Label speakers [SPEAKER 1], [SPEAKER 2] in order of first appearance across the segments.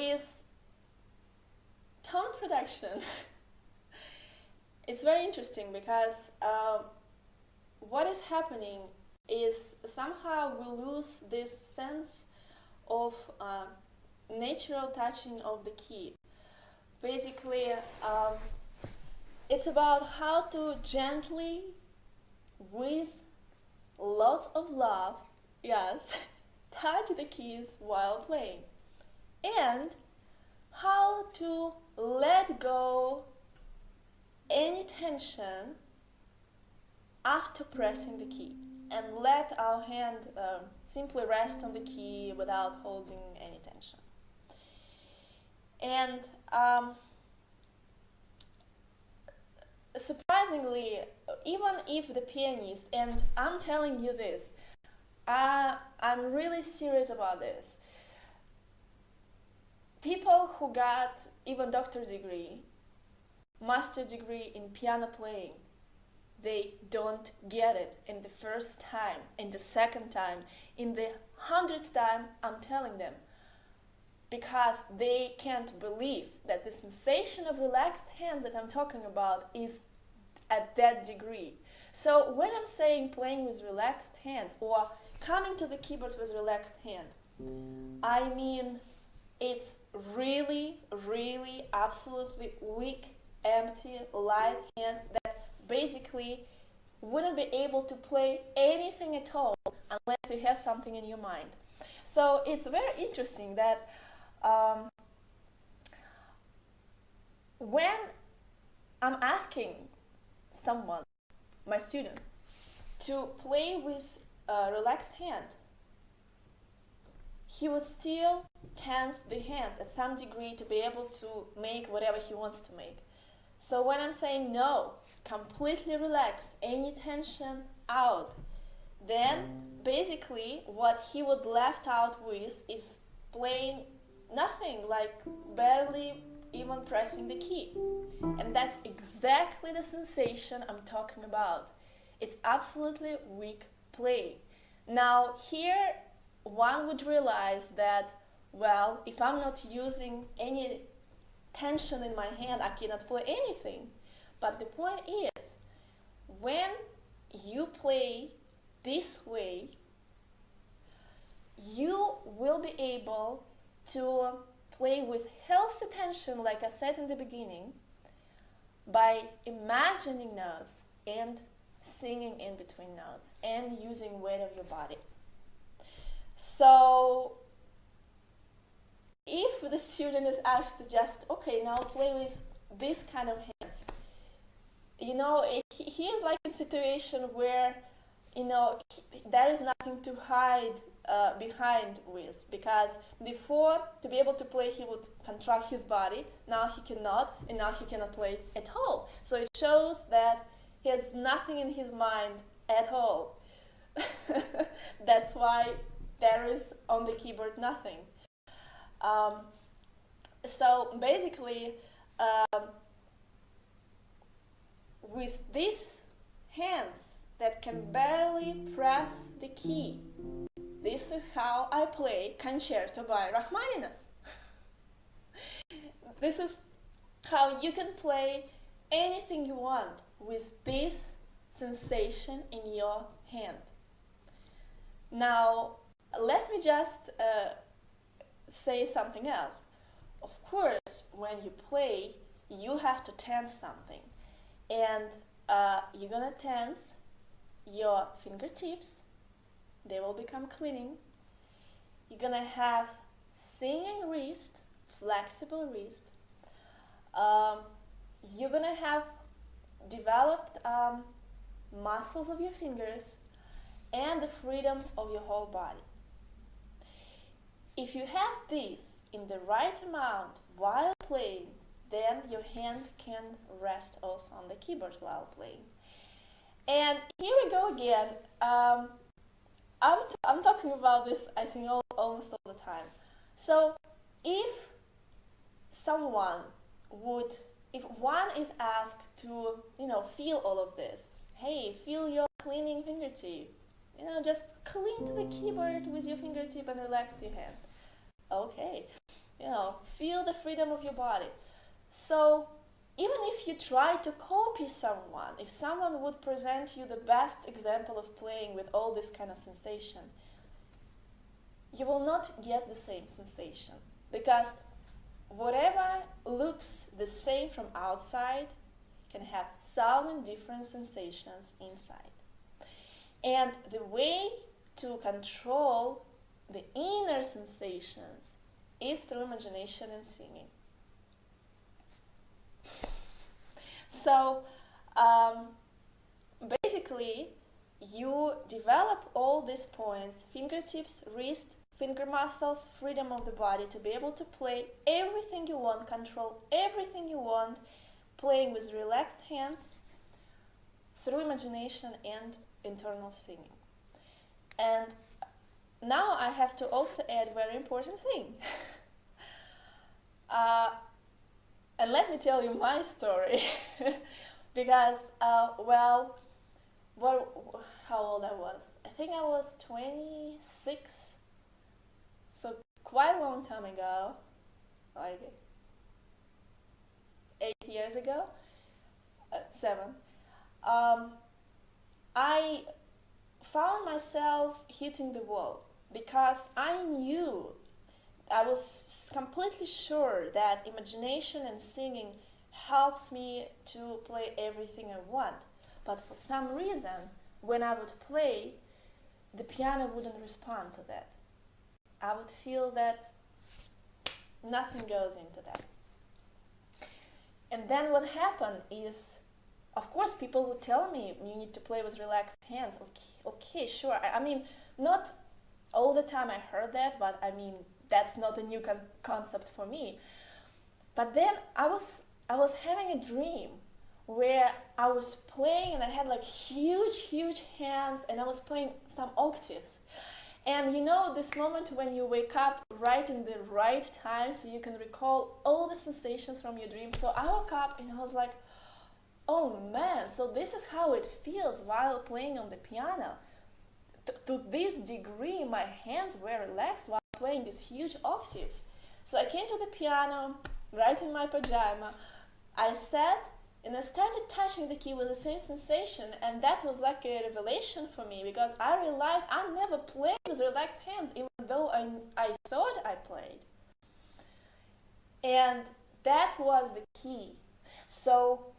[SPEAKER 1] with tone production, it's very interesting because uh, what is happening is somehow we lose this sense of uh, natural touching of the key. Basically, um, it's about how to gently, with lots of love, yes, touch the keys while playing. And how to let go any tension after pressing the key and let our hand uh, simply rest on the key without holding any tension. And um, surprisingly, even if the pianist, and I'm telling you this, uh, I'm really serious about this. People who got even doctor degree, master degree in piano playing, they don't get it in the first time, in the second time, in the hundredth time, I'm telling them. Because they can't believe that the sensation of relaxed hands that I'm talking about is at that degree. So when I'm saying playing with relaxed hands or coming to the keyboard with relaxed hand, I mean it's really, really, absolutely weak, empty, light hands that basically wouldn't be able to play anything at all unless you have something in your mind. So it's very interesting that um, when I'm asking someone, my student, to play with a relaxed hand, he would still tense the hand at some degree to be able to make whatever he wants to make. So when I'm saying no, completely relax, any tension out, then basically what he would left out with is playing nothing, like barely even pressing the key. And that's exactly the sensation I'm talking about. It's absolutely weak playing. Now here one would realize that, well, if I'm not using any tension in my hand, I cannot play anything. But the point is, when you play this way, you will be able to play with healthy tension, like I said in the beginning, by imagining notes and singing in between notes and using weight of your body. So if the student is asked to just, okay, now play with this kind of hands, you know, he, is like in a situation where, you know, he, there is nothing to hide uh, behind with because before to be able to play he would contract his body. Now he cannot and now he cannot play at all. So it shows that he has nothing in his mind at all. That's why there is on the keyboard nothing um, so basically um, with these hands that can barely press the key this is how I play Concerto by Rachmaninoff. this is how you can play anything you want with this sensation in your hand. Now, let me just uh, say something else. Of course, when you play, you have to tense something. And uh, you're gonna tense your fingertips they will become cleaning. You're gonna have singing wrist, flexible wrist. Um, you're gonna have developed um, muscles of your fingers and the freedom of your whole body. If you have this in the right amount while playing, then your hand can rest also on the keyboard while playing. And here we go again. Um, I'm, t- I'm talking about this, I think, all, almost all the time. So, if someone would, if one is asked to, you know, feel all of this, hey, feel your cleaning fingertip, you know, just clean to the keyboard with your fingertip and relax your hand. Okay. you know, feel the freedom of your body. So even if you try to copy someone, if someone would present you the best example of playing with all this kind of sensation, you will not get the same sensation because whatever looks the same from outside can have thousand different sensations inside. And the way to control the inner sensations is through imagination and singing. So um, basically, you develop all these points fingertips, wrist, finger muscles, freedom of the body to be able to play everything you want, control everything you want, playing with relaxed hands through imagination and internal singing. And now I have to also add very important thing. uh, and let me tell you my story. because, uh, well, what, how old I was? I think I was 26. So quite a long time ago, like eight years ago, uh, seven. Um, I found myself hitting the wall because I knew, I was completely sure that imagination and singing helps me to play everything I want. But for some reason, when I would play, the piano wouldn't respond to that. I would feel that nothing goes into that. And then what happened is, of course, people would tell me you need to play with relaxed hands. Okay, okay, sure. I, I mean, not all the time I heard that, but I mean, that's not a new con concept for me. But then I was, I was having a dream where I was playing and I had like huge, huge hands and I was playing some octaves. And you know this moment when you wake up right in the right time so you can recall all the sensations from your dream. So I woke up and I was like, oh man, so this is how it feels while playing on the piano. To this degree, my hands were relaxed while playing these huge octaves. So I came to the piano, right in my pajama. I sat and I started touching the key with the same sensation, and that was like a revelation for me because I realized I never played with relaxed hands, even though I, I thought I played. And that was the key. So,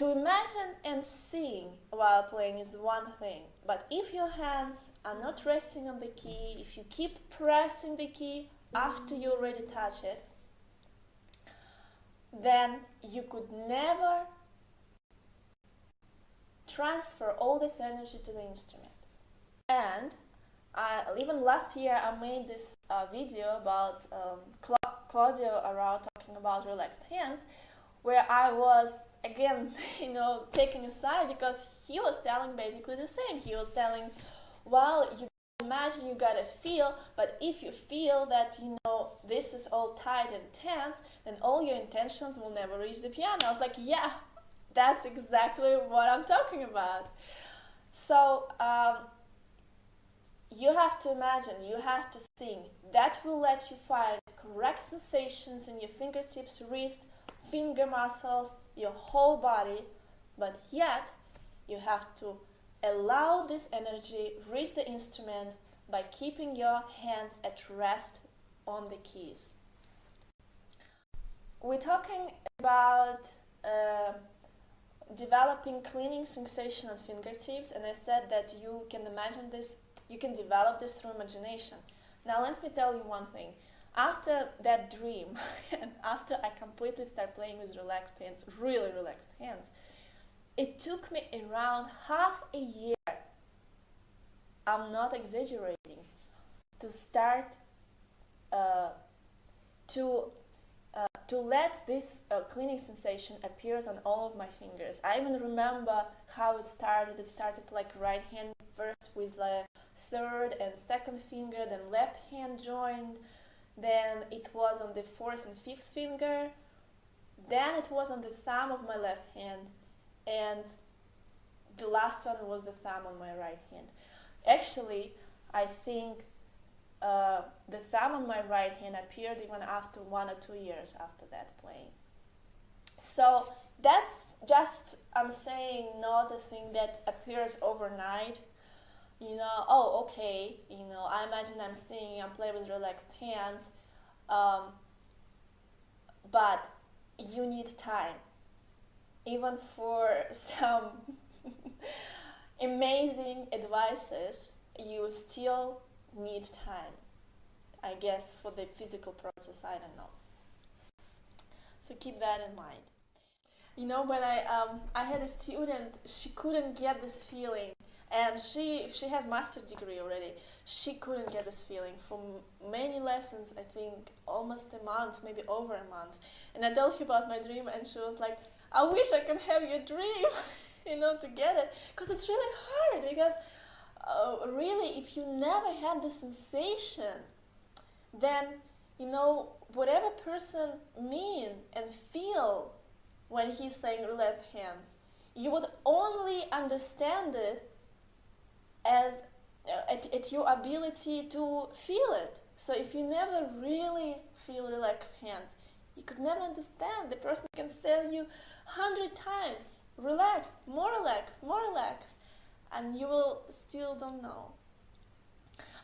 [SPEAKER 1] to imagine and sing while playing is one thing, but if your hands are not resting on the key, if you keep pressing the key after you already touch it, then you could never transfer all this energy to the instrument. And even last year I made this uh, video about um, Cla Claudio Arrau talking about relaxed hands, where I was again, you know, taking aside because he was telling basically the same. He was telling, well, you imagine you gotta feel, but if you feel that, you know, this is all tight and tense, then all your intentions will never reach the piano. I was like, yeah, that's exactly what I'm talking about. So, um, you have to imagine, you have to sing. That will let you find correct sensations in your fingertips, wrist, finger muscles, your whole body, but yet you have to Allow this energy reach the instrument by keeping your hands at rest on the keys. We're talking about uh, developing cleaning sensation on fingertips and I said that you can imagine this, you can develop this through imagination. Now let me tell you one thing. After that dream and after I completely start playing with relaxed hands, really relaxed hands, it took me around half a year, I'm not exaggerating, to start uh, to uh, to let this uh, cleaning sensation appears on all of my fingers. I even remember how it started. It started like right hand first with the third and second finger, then left hand joined, then it was on the fourth and fifth finger, then it was on the thumb of my left hand, and the last one was the thumb on my right hand. Actually, I think uh, the thumb on my right hand appeared even after one or two years after that playing. So that's just, I'm saying, not a thing that appears overnight. You know, oh, okay, you know, I imagine I'm singing, I'm playing with relaxed hands, um, but you need time. Even for some amazing advices, you still need time. I guess for the physical process, I don't know. So keep that in mind. You know, when I um, I had a student, she couldn't get this feeling, and she she has master degree already. She couldn't get this feeling for many lessons. I think almost a month, maybe over a month. And I told her about my dream, and she was like, "I wish I can have your dream." you know, to get it. Because it's really hard, because uh, really, if you never had the sensation, then, you know, whatever person mean and feel when he's saying relaxed hands, you would only understand it as uh, at, at your ability to feel it. So if you never really feel relaxed hands, you could never understand. The person can tell you hundred times relax, more relax, more relax, and you will still don't know.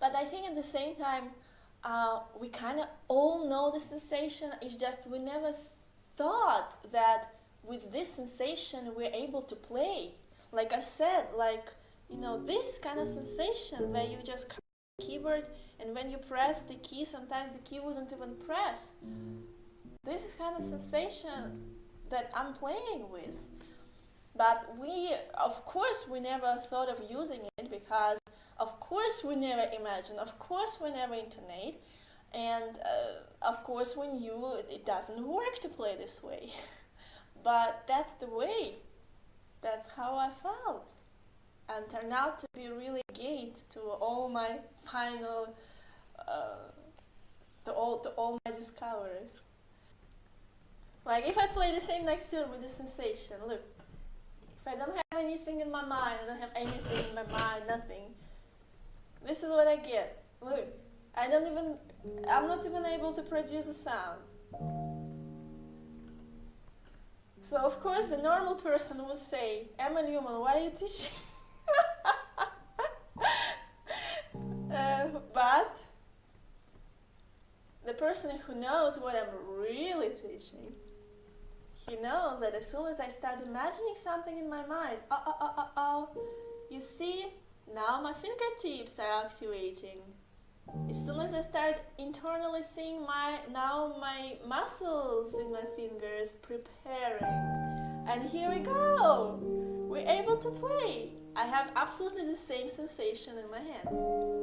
[SPEAKER 1] But I think at the same time, uh, we kind of all know the sensation. It's just we never thought that with this sensation we're able to play. Like I said, like you know this kind of sensation where you just keyboard and when you press the key, sometimes the key wouldn't even press. This is kind of sensation that I'm playing with. But we, of course, we never thought of using it because, of course, we never imagined, of course, we never intonate, and uh, of course, we knew it doesn't work to play this way. but that's the way. That's how I felt. And turned out to be really gate to all my final, uh, to all, to all my discoveries. Like if I play the same next tune with the sensation, look, if I don't have anything in my mind, I don't have anything in my mind, nothing. This is what I get. Look, I don't even, I'm not even able to produce a sound. So of course the normal person would say, Emma Newman, why are you teaching? but the person who knows what I'm really teaching he knows that as soon as I start imagining something in my mind, oh, oh, oh, oh, oh, you see, now my fingertips are activating. As soon as I start internally seeing my, now my muscles in my fingers preparing. And here we go! We're able to play. I have absolutely the same sensation in my hands.